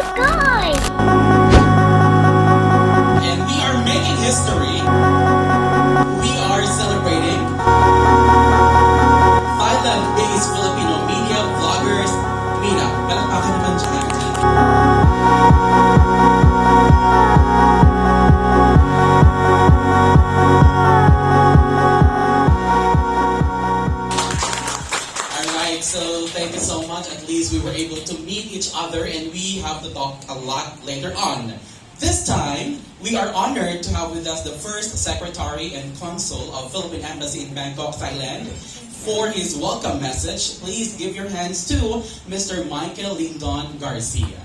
the sky! Thank you so much. At least we were able to meet each other and we have to talk a lot later on. This time, we are honored to have with us the first Secretary and Consul of Philippine Embassy in Bangkok, Thailand. For his welcome message, please give your hands to Mr. Michael Lindon Garcia.